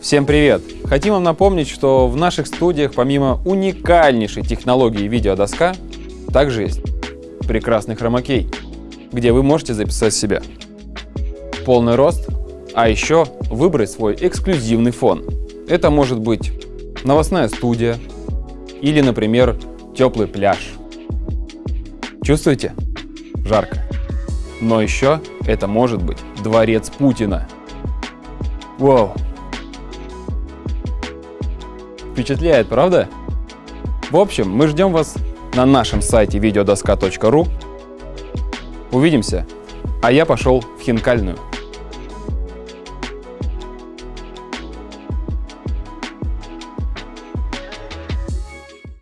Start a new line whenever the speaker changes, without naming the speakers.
Всем привет! Хотим вам напомнить, что в наших студиях помимо уникальнейшей технологии видеодоска, также есть прекрасный хромакей, где вы можете записать себя полный рост, а еще выбрать свой эксклюзивный фон. Это может быть новостная студия или, например, теплый пляж. Чувствуете? Жарко. Но еще это может быть дворец Путина. Вау! Впечатляет, правда? В общем, мы ждем вас на нашем сайте videodoska.ru. Увидимся, а я пошел в хинкальную.